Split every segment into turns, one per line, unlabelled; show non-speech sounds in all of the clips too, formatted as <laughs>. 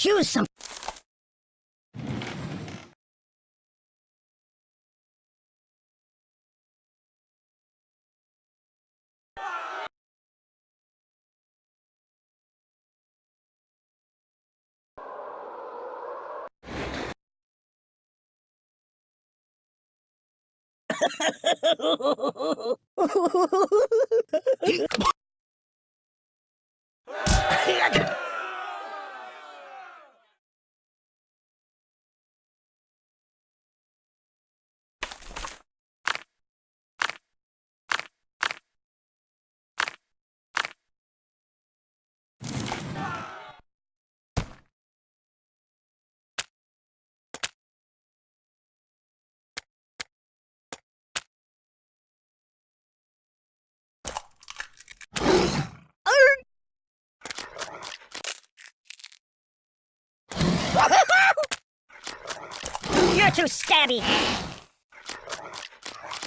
Choose some. <laughs> <laughs> You're too stabby.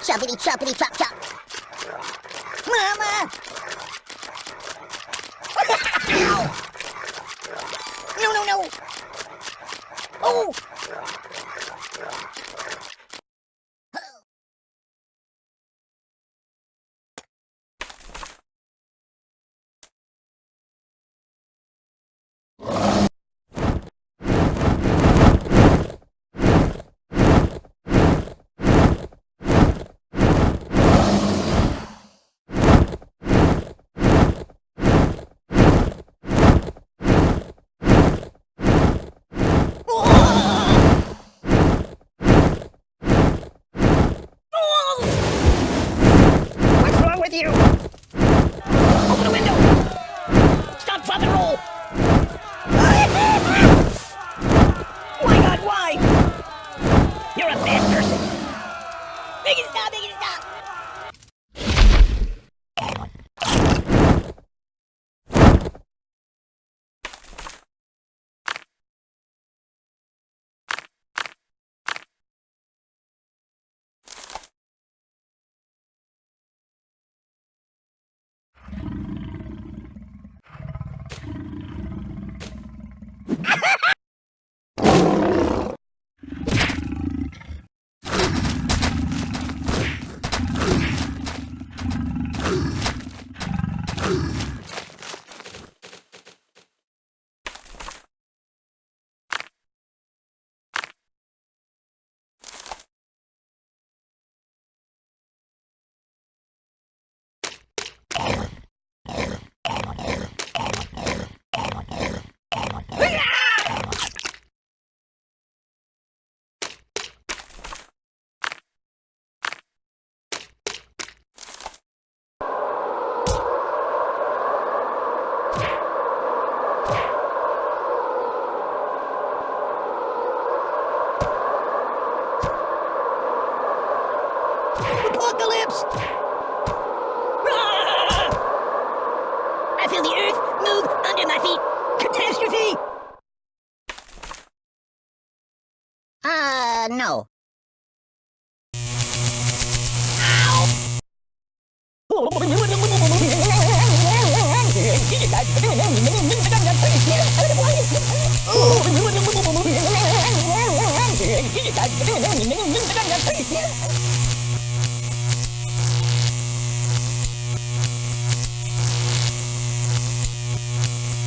Choppity choppity chop chop.
Mama! <laughs> no, no, no! Oh! Apocalypse! Ah! I feel the earth move under my feet. Catastrophe!
Uh, no. <laughs>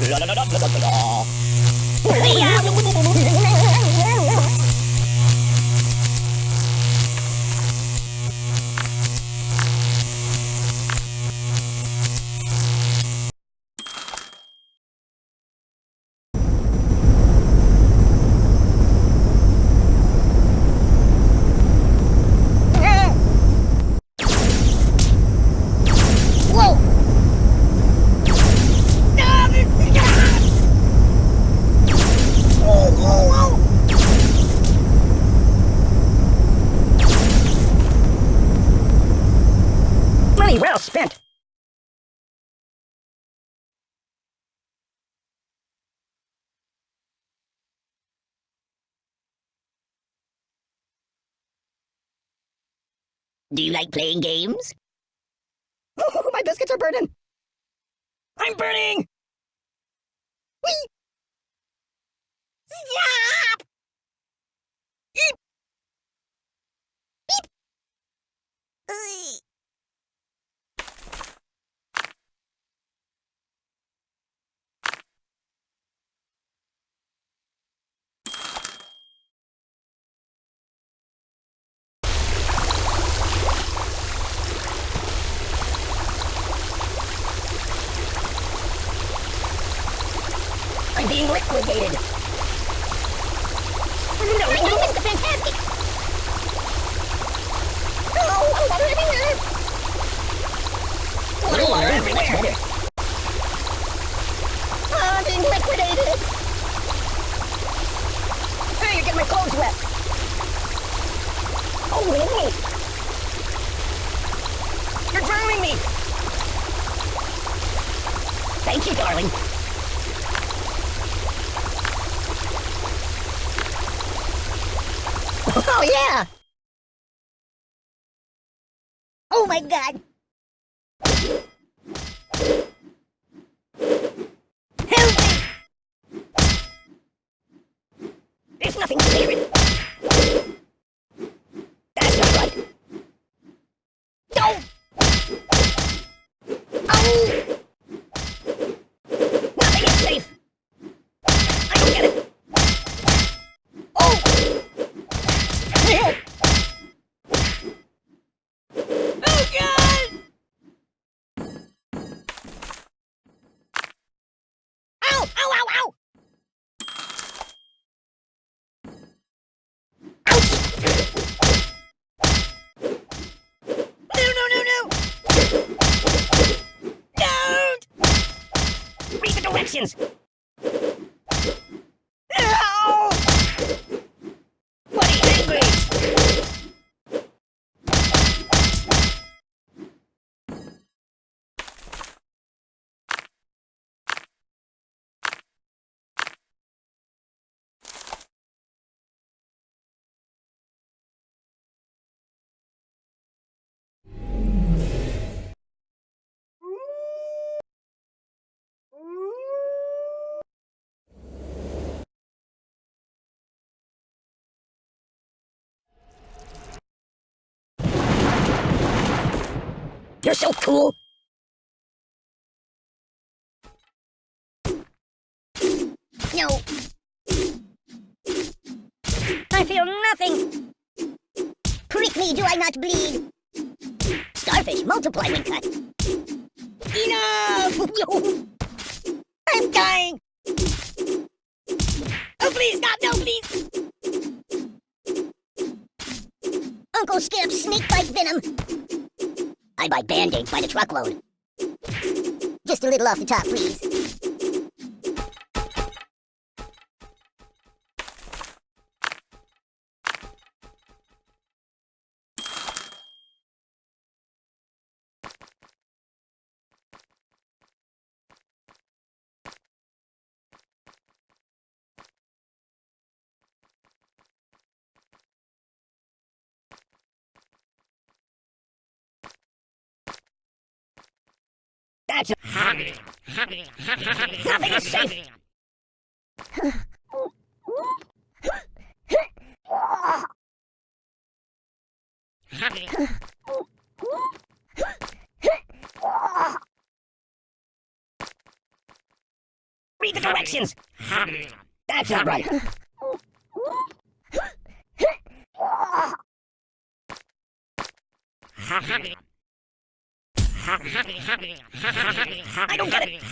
ラララララララ
Do you like playing games?
Oh, <laughs> my biscuits are burning. I'm burning! Whee! Stop! I'm being liquidated. No, no, Mr. Fantastic! Oh, water everywhere! Water, water everywhere! Oh, I'm being liquidated! Hey, you're getting my clothes wet! Oh, no! You're drowning me! Thank you, darling. Oh, yeah! Oh my god! Help me! There's nothing sacred! That's not right! Don't! Oh! Nothing is safe! I don't get it! Oh! Oh God! Ow! Ow! Ow! Ow! Ouch! No! No! No! No! Don't! Read the directions. No! Buddy, angry! You're so cool! No. I feel nothing.
Prick me, do I not bleed? Starfish, multiply when cut.
Enough! <laughs> I'm dying! Oh, please, stop! No, please!
Uncle Skip, snake bite venom. I buy band-aids by the truckload. Just a little off the top, please.
That's nothing is safe. Read the directions. That's not right. I don't get it.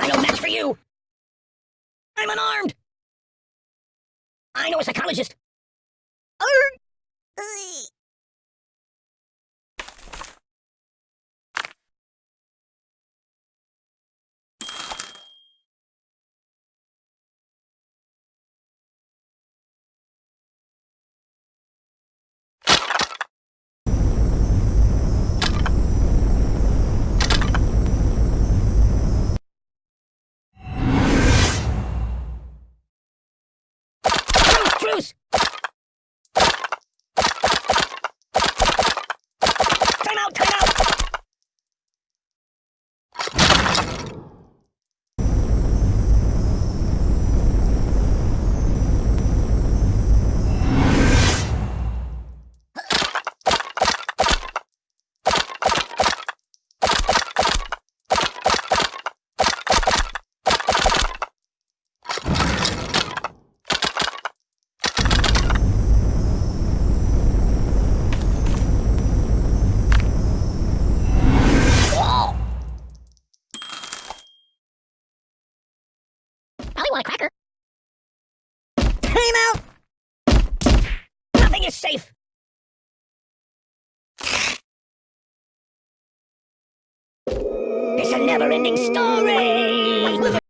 I no match for you. I'm unarmed. I know a psychologist. This! Time out, time out! Oh!
Probably want a cracker.
Time out! Nothing is safe! It's a never-ending story!